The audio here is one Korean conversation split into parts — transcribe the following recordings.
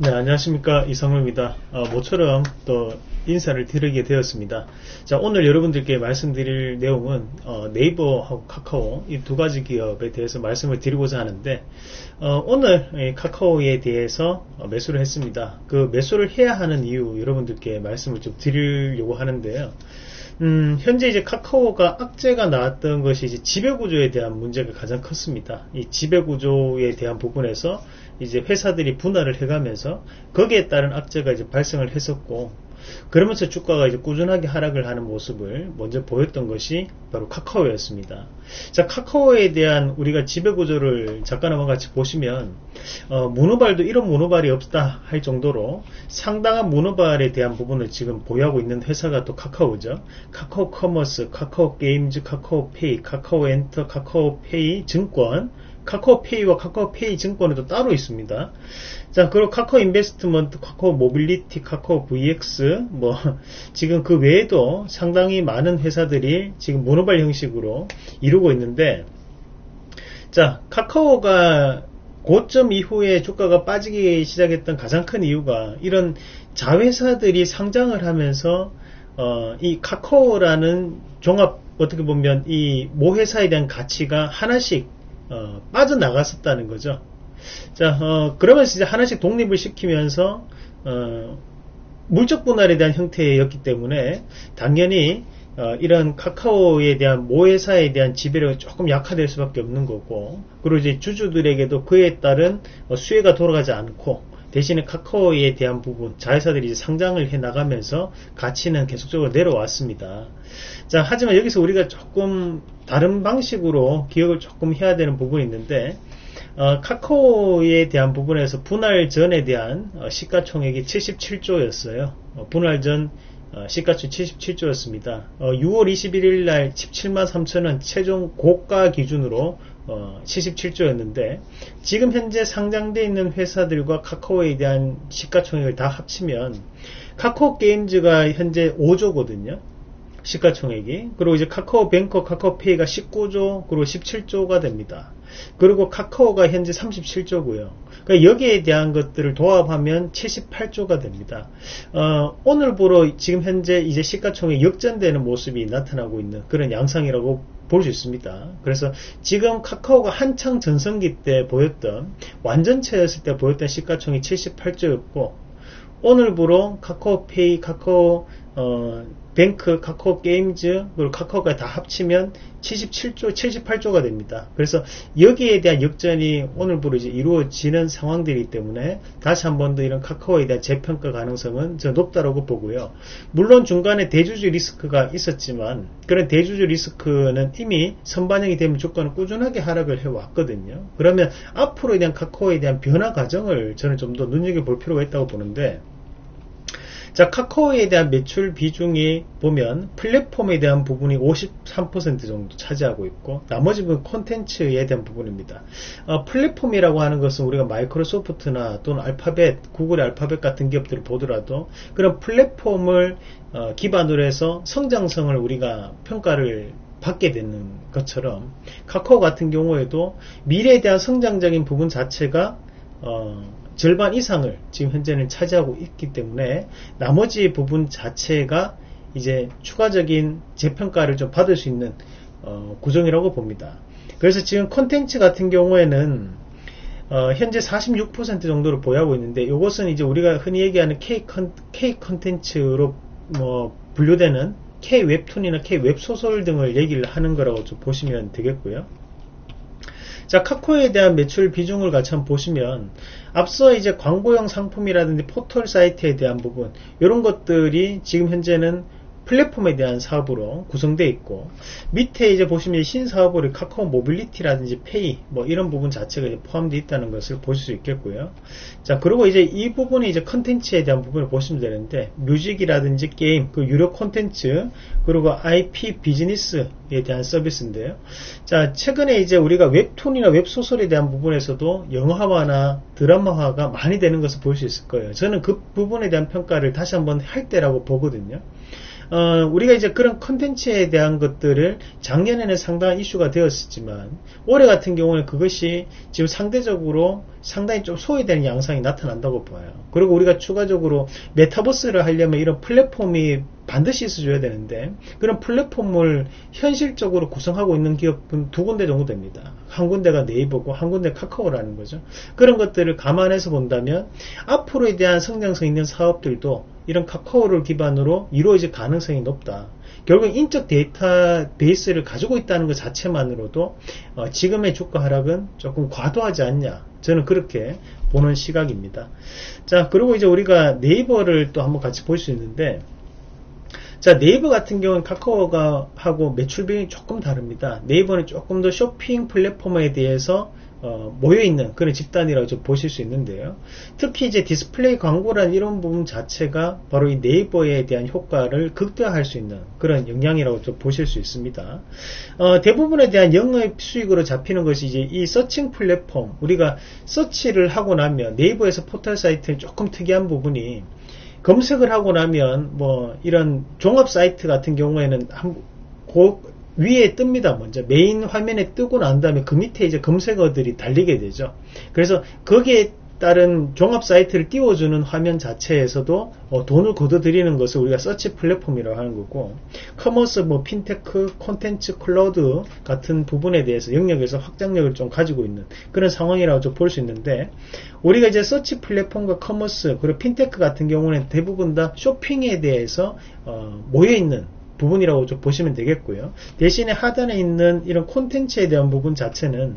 네, 안녕하십니까. 이성우입니다. 어, 모처럼 또 인사를 드리게 되었습니다. 자, 오늘 여러분들께 말씀드릴 내용은 어, 네이버하고 카카오 이 두 가지 기업에 대해서 말씀을 드리고자 하는데 어, 오늘 카카오에 대해서 어, 매수를 했습니다. 그 매수를 해야 하는 이유 여러분들께 말씀을 좀 드리려고 하는데요. 음, 현재 이제 카카오가 악재가 나왔던 것이 이제 지배구조에 대한 문제가 가장 컸습니다. 이 지배구조에 대한 부분에서 이제 회사들이 분할을 해가면서 거기에 따른 악재가 이제 발생을 했었고 그러면서 주가가 이제 꾸준하게 하락을 하는 모습을 먼저 보였던 것이 바로 카카오였습니다. 자, 카카오에 대한 우리가 지배구조를 한번 같이 보시면, 어, 문어발도 이런 문어발이 없다 할 정도로 상당한 문어발에 대한 부분을 지금 보유하고 있는 회사가 또 카카오죠. 카카오 커머스, 카카오 게임즈, 카카오 페이, 카카오 엔터, 카카오 페이 증권, 카카오페이와 카카오페이 증권에도 따로 있습니다. 자, 그리고 카카오 인베스트먼트, 카카오 모빌리티, 카카오 VX, 뭐, 지금 그 외에도 상당히 많은 회사들이 지금 문어발 형식으로 이루고 있는데, 자, 카카오가 고점 이후에 주가가 빠지기 시작했던 가장 큰 이유가 이런 자회사들이 상장을 하면서 어, 이 카카오라는 종합 어떻게 보면 이 모회사에 대한 가치가 하나씩 어, 빠져나갔었다는 거죠. 자, 어, 그러면서 이제 하나씩 독립을 시키면서 어, 물적 분할에 대한 형태였기 때문에 당연히 어, 이런 카카오에 대한 모회사에 대한 지배력이 조금 약화될 수밖에 없는 거고 그리고 이제 주주들에게도 그에 따른 어, 수혜가 돌아가지 않고 대신에 카카오에 대한 부분 자회사들이 상장을 해 나가면서 가치는 계속적으로 내려왔습니다. 자 하지만 여기서 우리가 조금 다른 방식으로 기억을 조금 해야 되는 부분이 있는데 어, 카카오에 대한 부분에서 분할 전에 대한 어, 시가총액이 77조였어요. 어, 분할 전 어, 시가총 77조였습니다. 6월 21일 날 17만 3천원 최종 고가 기준으로 77조였는데 어, 지금 현재 상장되어 있는 회사들과 카카오에 대한 시가총액을 다 합치면 카카오 게임즈가 현재 5조거든요. 시가총액이 그리고 이제 카카오 뱅커 카카오페이가 19조 그리고 17조가 됩니다. 그리고 카카오가 현재 37조고요. 그러니까 여기에 대한 것들을 도합하면 78조가 됩니다. 어, 오늘부로 지금 현재 이제 시가총액 역전되는 모습이 나타나고 있는 그런 양상이라고 볼 수 있습니다. 그래서 지금 카카오가 한창 전성기 때 보였던 완전체였을 때 보였던 시가총액 78조였고 오늘부로 카카오페이, 카카오 어, 뱅크, 카카오 게임즈, 그리고 카카오가 다 합치면 77조, 78조가 됩니다. 그래서 여기에 대한 역전이 오늘부로 이제 이루어지는 상황들이기 때문에 다시 한 번 더 이런 카카오에 대한 재평가 가능성은 저 높다라고 보고요. 물론 중간에 대주주 리스크가 있었지만 그런 대주주 리스크는 이미 선반영이 되면 주가는 꾸준하게 하락을 해왔거든요. 그러면 앞으로 에 대한 카카오에 대한 변화 과정을 저는 좀 더 눈여겨볼 필요가 있다고 보는데 자, 카카오에 대한 매출 비중이 보면 플랫폼에 대한 부분이 53% 정도 차지하고 있고 나머지 부분 콘텐츠에 대한 부분입니다. 어, 플랫폼이라고 하는 것은 우리가 마이크로소프트나 또는 알파벳, 구글의 알파벳 같은 기업들을 보더라도 그런 플랫폼을 어, 기반으로 해서 성장성을 우리가 평가를 받게 되는 것처럼 카카오 같은 경우에도 미래에 대한 성장적인 부분 자체가 어, 절반 이상을 지금 현재는 차지하고 있기 때문에 나머지 부분 자체가 이제 추가적인 재평가를 좀 받을 수 있는 어, 구성이라고 봅니다. 그래서 지금 컨텐츠 같은 경우에는 어, 현재 46% 정도를 보유하고 있는데 이것은 이제 우리가 흔히 얘기하는 K, 컨텐츠로 뭐 분류되는 K 웹툰이나 K 웹소설 등을 얘기를 하는 거라고 좀 보시면 되겠고요. 자, 카카오에 대한 매출 비중을 같이 한번 보시면 앞서 이제 광고형 상품이라든지 포털 사이트에 대한 부분 이런 것들이 지금 현재는 플랫폼에 대한 사업으로 구성되어 있고 밑에 이제 보시면 신사업으로 카카오 모빌리티라든지 페이 뭐 이런 부분 자체가 포함되어 있다는 것을 보실 수 있겠고요. 자 그리고 이제 이 부분이 이제 컨텐츠에 대한 부분을 보시면 되는데 뮤직이라든지 게임 그 유료 컨텐츠 그리고 IP 비즈니스에 대한 서비스인데요. 자 최근에 이제 우리가 웹툰이나 웹소설에 대한 부분에서도 영화화나 드라마화가 많이 되는 것을 볼 수 있을 거예요. 저는 그 부분에 대한 평가를 다시 한번 할 때라고 보거든요. 어, 우리가 이제 그런 컨텐츠에 대한 것들을 작년에는 상당한 이슈가 되었었지만 올해 같은 경우에 그것이 지금 상대적으로 상당히 좀 소외되는 양상이 나타난다고 봐요. 그리고 우리가 추가적으로 메타버스를 하려면 이런 플랫폼이 반드시 있어줘야 되는데 그런 플랫폼을 현실적으로 구성하고 있는 기업은 두 군데 정도 됩니다. 한 군데가 네이버고 한 군데 카카오라는 거죠. 그런 것들을 감안해서 본다면 앞으로에 대한 성장성 있는 사업들도 이런 카카오를 기반으로 이루어질 가능성이 높다. 결국 인적 데이터 베이스를 가지고 있다는 것 자체만으로도 어, 지금의 주가 하락은 조금 과도하지 않냐. 저는 그렇게 보는 시각입니다. 자, 그리고 이제 우리가 네이버를 또 한번 같이 볼 수 있는데 자 네이버 같은 경우는 카카오가 하고 매출 비율이 조금 다릅니다. 네이버는 조금 더 쇼핑 플랫폼에 대해서 어, 모여있는 그런 집단이라고 좀 보실 수 있는데요. 특히 이제 디스플레이 광고란 이런 부분 자체가 바로 이 네이버에 대한 효과를 극대화할 수 있는 그런 영향이라고 좀 보실 수 있습니다. 어, 대부분에 대한 영업 수익으로 잡히는 것이 이제 이 searching 플랫폼 우리가 서치를 하고 나면 네이버에서 포털 사이트는 조금 특이한 부분이 검색을 하고 나면 뭐 이런 종합 사이트 같은 경우에는 한, 고, 위에 뜹니다. 먼저 메인 화면에 뜨고 난 다음에 그 밑에 이제 검색어들이 달리게 되죠. 그래서 거기에 따른 종합 사이트를 띄워주는 화면 자체에서도 어, 돈을 걷어들이는 것을 우리가 서치 플랫폼이라고 하는 거고 commerce, 뭐 핀테크, 콘텐츠, 클라우드 같은 부분에 대해서 영역에서 확장력을 좀 가지고 있는 그런 상황이라고 좀 볼 수 있는데 우리가 이제 search 플랫폼과 commerce 그리고 핀테크 같은 경우는 대부분 다 쇼핑에 대해서 어, 모여 있는 부분이라고 좀 보시면 되겠고요. 대신에 하단에 있는 이런 콘텐츠에 대한 부분 자체는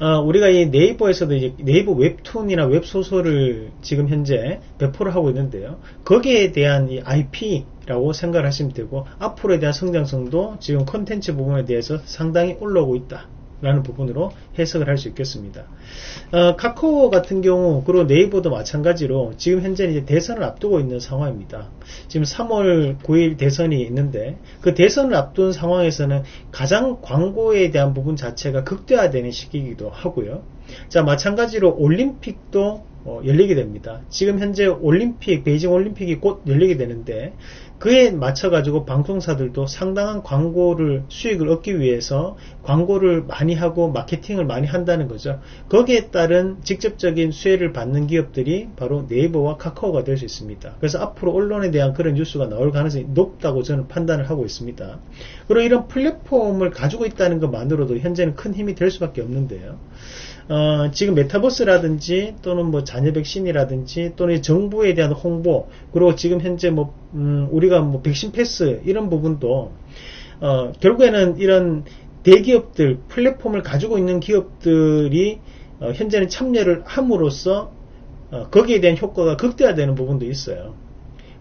어, 우리가 이 네이버에서도 이제 네이버 웹툰이나 웹소설을 지금 현재 배포를 하고 있는데요. 거기에 대한 이 IP라고 생각을 하시면 되고, 앞으로에 대한 성장성도 지금 콘텐츠 부분에 대해서 상당히 올라오고 있다. 라는 부분으로 해석을 할 수 있겠습니다. 어, 카카오 같은 경우 그리고 네이버도 마찬가지로 지금 현재 이제 대선을 앞두고 있는 상황입니다. 지금 3월 9일 대선이 있는데 그 대선을 앞둔 상황에서는 가장 광고에 대한 부분 자체가 극대화되는 시기이기도 하고요. 자 마찬가지로 올림픽도 어, 열리게 됩니다. 지금 현재 올림픽, 베이징 올림픽이 곧 열리게 되는데 그에 맞춰가지고 방송사들도 상당한 광고를 수익을 얻기 위해서 광고를 많이 하고 마케팅을 많이 한다는 거죠. 거기에 따른 직접적인 수혜를 받는 기업들이 바로 네이버와 카카오가 될 수 있습니다. 그래서 앞으로 언론에 대한 그런 뉴스가 나올 가능성이 높다고 저는 판단을 하고 있습니다. 그리고 이런 플랫폼을 가지고 있다는 것만으로도 현재는 큰 힘이 될 수밖에 없는데요. 어, 지금 메타버스라든지 또는 뭐 자녀 백신이라든지 또는 정부에 대한 홍보 그리고 지금 현재 뭐 음, 우리가 뭐 백신 패스 이런 부분도 어, 결국에는 이런 대기업들 플랫폼을 가지고 있는 기업들이 어, 현재는 참여를 함으로써 어, 거기에 대한 효과가 극대화되는 부분도 있어요.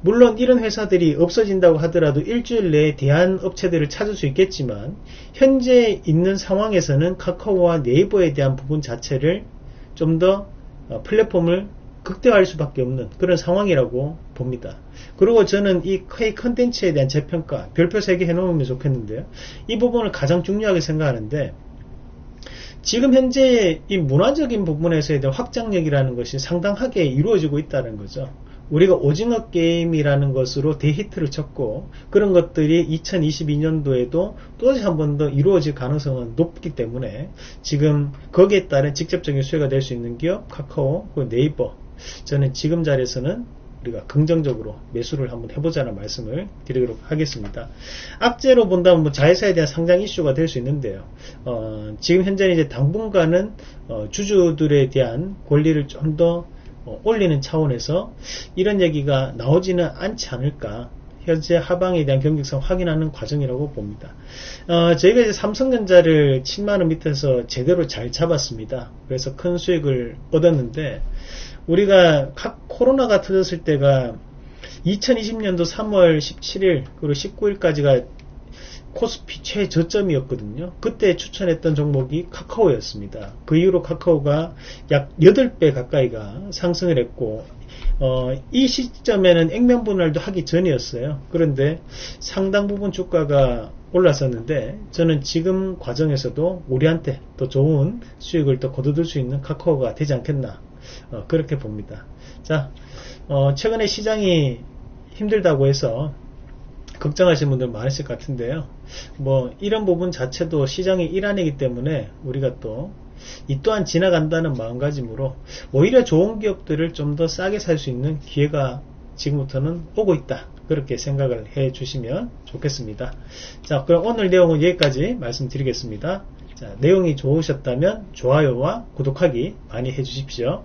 물론 이런 회사들이 없어진다고 하더라도 일주일 내에 대한 업체들을 찾을 수 있겠지만 현재 있는 상황에서는 카카오와 네이버에 대한 부분 자체를 좀더 어, 플랫폼을 극대화할 수밖에 없는 그런 상황이라고 봅니다. 그리고 저는 이 K 컨텐츠에 대한 재평가 별표 3개 해놓으면 좋겠는데요. 이 부분을 가장 중요하게 생각하는데 지금 현재 이 문화적인 부분에서에 대한 확장력이라는 것이 상당하게 이루어지고 있다는 거죠. 우리가 오징어 게임이라는 것으로 대히트를 쳤고 그런 것들이 2022년도에도 또다시 한 번 더 이루어질 가능성은 높기 때문에 지금 거기에 따른 직접적인 수혜가 될 수 있는 기업 카카오 네이버 저는 지금 자리에서는 우리가 긍정적으로 매수를 한번 해보자는 말씀을 드리도록 하겠습니다. 악재로 본다면 뭐 자회사에 대한 상장 이슈가 될 수 있는데요. 어, 지금 현재는 이제 당분간은 어, 주주들에 대한 권리를 좀더 어, 올리는 차원에서 이런 얘기가 나오지는 않지 않을까 현재 하방에 대한 경직성 확인하는 과정이라고 봅니다. 어, 저희가 이제 삼성전자를 7만원 밑에서 제대로 잘 잡았습니다. 그래서 큰 수익을 얻었는데 우리가 코로나가 터졌을 때가 2020년도 3월 17일 그리고 19일까지가 코스피 최저점이었거든요. 그때 추천했던 종목이 카카오였습니다. 그 이후로 카카오가 약 8배 가까이가 상승을 했고 어, 이 시점에는 액면 분할도 하기 전이었어요. 그런데 상당 부분 주가가 올랐었는데 저는 지금 과정에서도 우리한테 더 좋은 수익을 더 거둬들 수 있는 카카오가 되지 않겠나 어, 그렇게 봅니다. 자, 어, 최근에 시장이 힘들다고 해서 걱정하시는 분들 많으실 것 같은데요. 뭐 이런 부분 자체도 시장의 일환이기 때문에 우리가 또 이 또한 지나간다는 마음가짐으로 오히려 좋은 기업들을 좀 더 싸게 살 수 있는 기회가 지금부터는 오고 있다. 그렇게 생각을 해 주시면 좋겠습니다. 자, 그럼 오늘 내용은 여기까지 말씀드리겠습니다. 자, 내용이 좋으셨다면 좋아요와 구독하기 많이 해 주십시오.